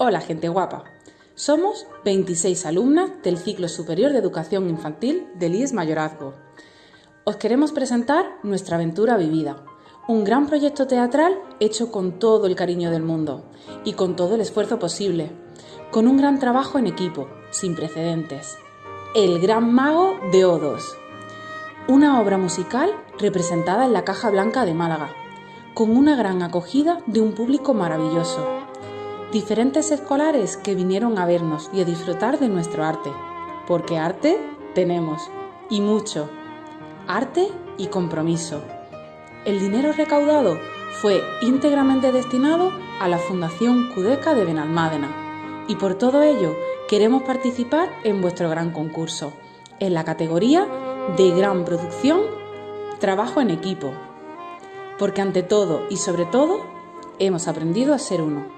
Hola gente guapa. Somos 26 alumnas del ciclo superior de educación infantil del IES Mayorazgo. Os queremos presentar nuestra aventura vivida, un gran proyecto teatral hecho con todo el cariño del mundo y con todo el esfuerzo posible, con un gran trabajo en equipo, sin precedentes. El Gran Mago de Odos. Una obra musical representada en la Caja Blanca de Málaga, con una gran acogida de un público maravilloso. Diferentes escolares que vinieron a vernos y a disfrutar de nuestro arte, porque arte tenemos, y mucho. Arte y compromiso. El dinero recaudado fue íntegramente destinado a la Fundación Cudeca de Benalmádena, y por todo ello queremos participar en vuestro gran concurso, en la categoría de gran producción, trabajo en equipo, porque ante todo y sobre todo hemos aprendido a ser uno.